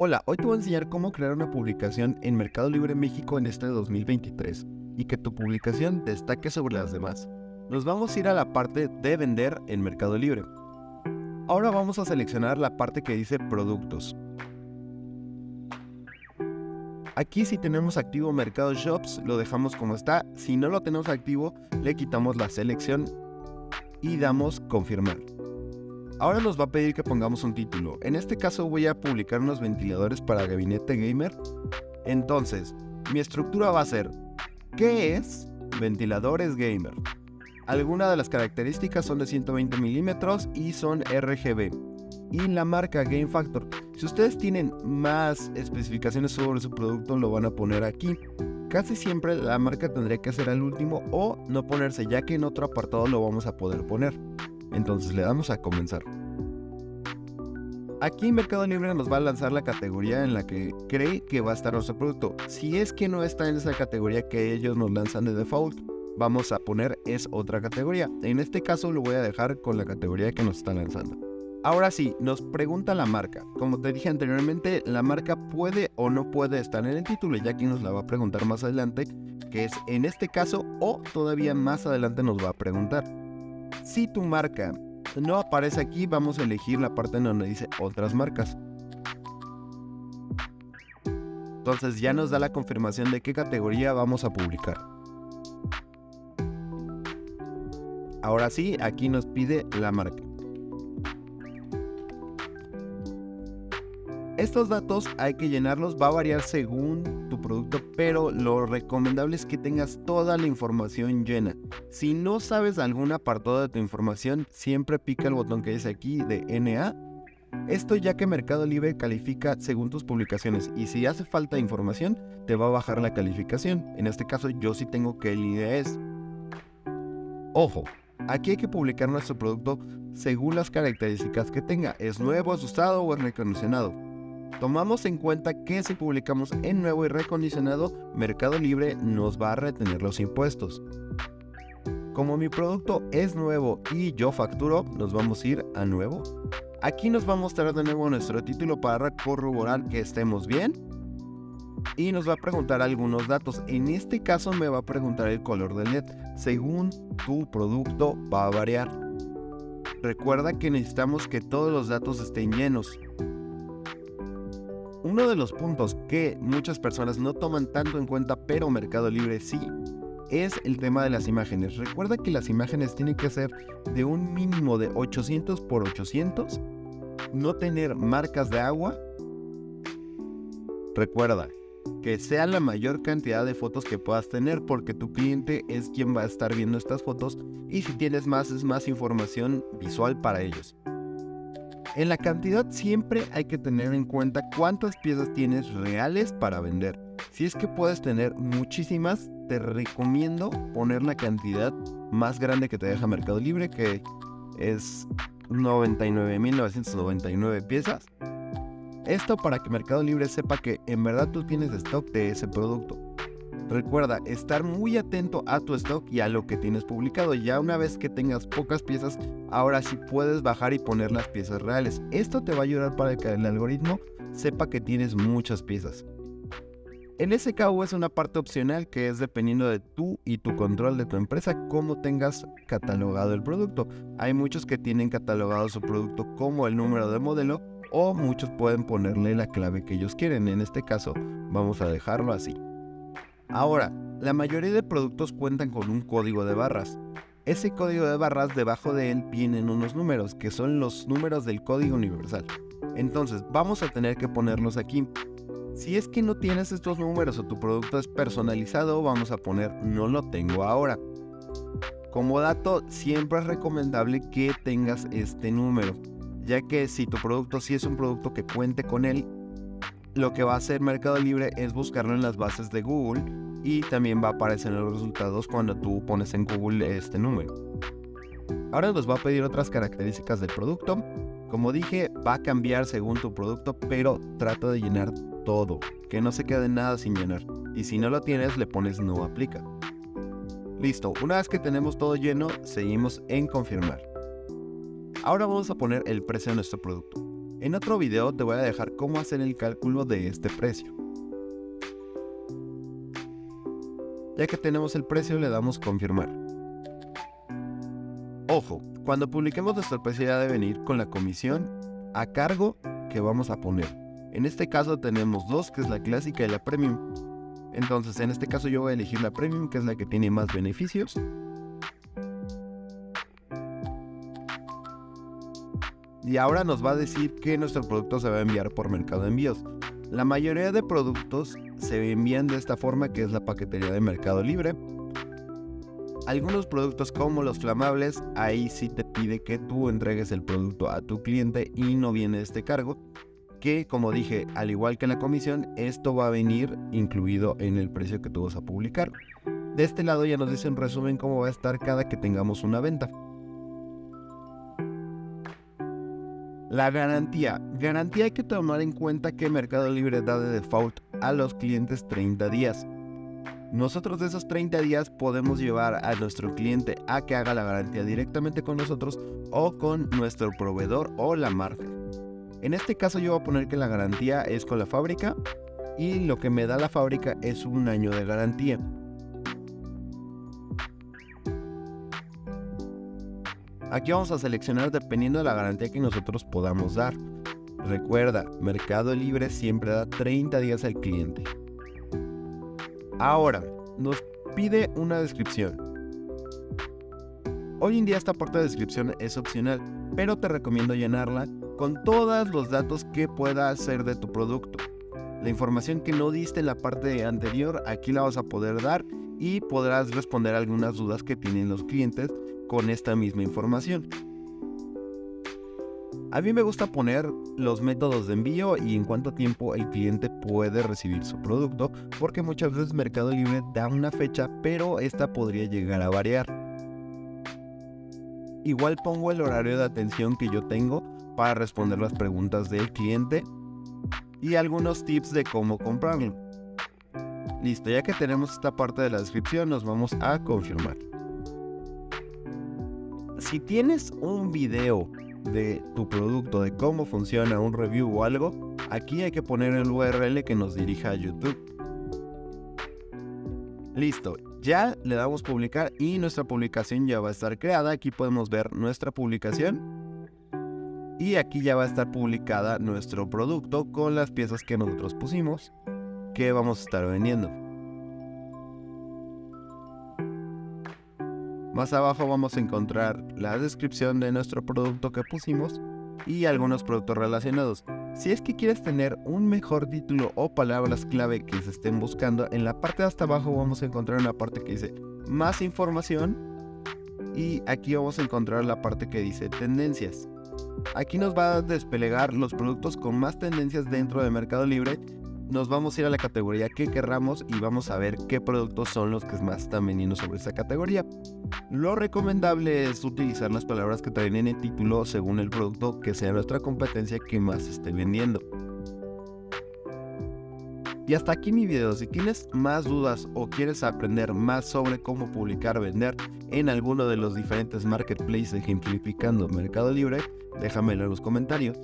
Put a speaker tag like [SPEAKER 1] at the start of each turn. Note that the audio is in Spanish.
[SPEAKER 1] Hola, hoy te voy a enseñar cómo crear una publicación en Mercado Libre México en este 2023 y que tu publicación destaque sobre las demás. Nos vamos a ir a la parte de vender en Mercado Libre. Ahora vamos a seleccionar la parte que dice productos. Aquí si tenemos activo Mercado Shops lo dejamos como está, si no lo tenemos activo le quitamos la selección y damos confirmar. Ahora nos va a pedir que pongamos un título. En este caso voy a publicar unos ventiladores para gabinete gamer. Entonces, mi estructura va a ser ¿Qué es ventiladores gamer? Algunas de las características son de 120 milímetros y son RGB. Y la marca Game Factor. Si ustedes tienen más especificaciones sobre su producto, lo van a poner aquí. Casi siempre la marca tendría que ser al último o no ponerse, ya que en otro apartado lo vamos a poder poner. Entonces le damos a comenzar. Aquí Mercado Libre nos va a lanzar la categoría en la que cree que va a estar nuestro producto. Si es que no está en esa categoría que ellos nos lanzan de default, vamos a poner es otra categoría. En este caso lo voy a dejar con la categoría que nos está lanzando. Ahora sí, nos pregunta la marca. Como te dije anteriormente, la marca puede o no puede estar en el título, ya que nos la va a preguntar más adelante, que es en este caso o todavía más adelante nos va a preguntar. Si tu marca no aparece aquí, vamos a elegir la parte donde dice otras marcas. Entonces ya nos da la confirmación de qué categoría vamos a publicar. Ahora sí, aquí nos pide la marca. Estos datos hay que llenarlos, va a variar según producto, pero lo recomendable es que tengas toda la información llena. Si no sabes algún apartado de tu información, siempre pica el botón que dice aquí de NA. Esto ya que Mercado Libre califica según tus publicaciones y si hace falta información, te va a bajar la calificación. En este caso yo sí tengo que el IDS. Ojo, aquí hay que publicar nuestro producto según las características que tenga. ¿Es nuevo, es usado o es recondicionado? Tomamos en cuenta que si publicamos en nuevo y recondicionado, Mercado Libre nos va a retener los impuestos. Como mi producto es nuevo y yo facturo, nos vamos a ir a nuevo. Aquí nos va a mostrar de nuevo nuestro título para corroborar que estemos bien. Y nos va a preguntar algunos datos. En este caso me va a preguntar el color del LED. Según tu producto va a variar. Recuerda que necesitamos que todos los datos estén llenos. Uno de los puntos que muchas personas no toman tanto en cuenta, pero Mercado Libre sí, es el tema de las imágenes. Recuerda que las imágenes tienen que ser de un mínimo de 800 por 800, no tener marcas de agua. Recuerda que sea la mayor cantidad de fotos que puedas tener porque tu cliente es quien va a estar viendo estas fotos y si tienes más es más información visual para ellos. En la cantidad siempre hay que tener en cuenta cuántas piezas tienes reales para vender. Si es que puedes tener muchísimas, te recomiendo poner la cantidad más grande que te deja Mercado Libre, que es 99.999 piezas. Esto para que Mercado Libre sepa que en verdad tú tienes stock de ese producto. Recuerda estar muy atento a tu stock y a lo que tienes publicado. Ya una vez que tengas pocas piezas, ahora sí puedes bajar y poner las piezas reales. Esto te va a ayudar para que el algoritmo sepa que tienes muchas piezas. El SKU es una parte opcional que es dependiendo de tú y tu control de tu empresa cómo tengas catalogado el producto. Hay muchos que tienen catalogado su producto como el número de modelo o muchos pueden ponerle la clave que ellos quieren. En este caso vamos a dejarlo así. Ahora, la mayoría de productos cuentan con un código de barras. Ese código de barras debajo de él vienen unos números, que son los números del código universal. Entonces, vamos a tener que ponerlos aquí. Si es que no tienes estos números o tu producto es personalizado, vamos a poner no lo tengo ahora. Como dato, siempre es recomendable que tengas este número, ya que si tu producto sí es un producto que cuente con él, lo que va a hacer Mercado Libre es buscarlo en las bases de Google y también va a aparecer en los resultados cuando tú pones en Google este número. Ahora nos va a pedir otras características del producto. Como dije, va a cambiar según tu producto, pero trata de llenar todo, que no se quede nada sin llenar. Y si no lo tienes, le pones no aplica. Listo, una vez que tenemos todo lleno, seguimos en confirmar. Ahora vamos a poner el precio de nuestro producto. En otro video te voy a dejar cómo hacer el cálculo de este precio. Ya que tenemos el precio le damos confirmar. Ojo, cuando publiquemos nuestro precio ya debe venir con la comisión a cargo que vamos a poner. En este caso tenemos dos, que es la clásica y la premium. Entonces en este caso yo voy a elegir la premium, que es la que tiene más beneficios. Y ahora nos va a decir que nuestro producto se va a enviar por mercado de envíos. La mayoría de productos se envían de esta forma que es la paquetería de Mercado Libre. Algunos productos como los flamables, ahí sí te pide que tú entregues el producto a tu cliente y no viene este cargo que como dije, al igual que la comisión, esto va a venir incluido en el precio que tú vas a publicar. De este lado ya nos dice en resumen cómo va a estar cada que tengamos una venta. La garantía. Garantía hay que tomar en cuenta que Mercado Libre da de default a los clientes 30 días. Nosotros de esos 30 días podemos llevar a nuestro cliente a que haga la garantía directamente con nosotros o con nuestro proveedor o la marca. En este caso yo voy a poner que la garantía es con la fábrica y lo que me da la fábrica es un año de garantía. Aquí vamos a seleccionar dependiendo de la garantía que nosotros podamos dar. Recuerda, Mercado Libre siempre da 30 días al cliente. Ahora, nos pide una descripción. Hoy en día esta parte de descripción es opcional, pero te recomiendo llenarla con todos los datos que pueda hacer de tu producto. La información que no diste en la parte anterior, aquí la vas a poder dar y podrás responder algunas dudas que tienen los clientes con esta misma información. A mí me gusta poner los métodos de envío y en cuánto tiempo el cliente puede recibir su producto, porque muchas veces Mercado Libre da una fecha, pero esta podría llegar a variar. Igual pongo el horario de atención que yo tengo para responder las preguntas del cliente y algunos tips de cómo comprarlo. Listo, ya que tenemos esta parte de la descripción, nos vamos a confirmar. Si tienes un video de tu producto, de cómo funciona un review o algo, aquí hay que poner el URL que nos dirija a YouTube. Listo, ya le damos publicar y nuestra publicación ya va a estar creada. Aquí podemos ver nuestra publicación y aquí ya va a estar publicada nuestro producto con las piezas que nosotros pusimos que vamos a estar vendiendo. Más abajo vamos a encontrar la descripción de nuestro producto que pusimos y algunos productos relacionados. Si es que quieres tener un mejor título o palabras clave que se estén buscando, en la parte de hasta abajo vamos a encontrar una parte que dice más información y aquí vamos a encontrar la parte que dice tendencias. Aquí nos va a desplegar los productos con más tendencias dentro de Mercado Libre. Nos vamos a ir a la categoría que querramos y vamos a ver qué productos son los que más están vendiendo sobre esa categoría. Lo recomendable es utilizar las palabras que traen en el título según el producto que sea nuestra competencia que más esté vendiendo. Y hasta aquí mi video, si tienes más dudas o quieres aprender más sobre cómo publicar o vender en alguno de los diferentes marketplaces ejemplificando Mercado Libre, déjamelo en los comentarios.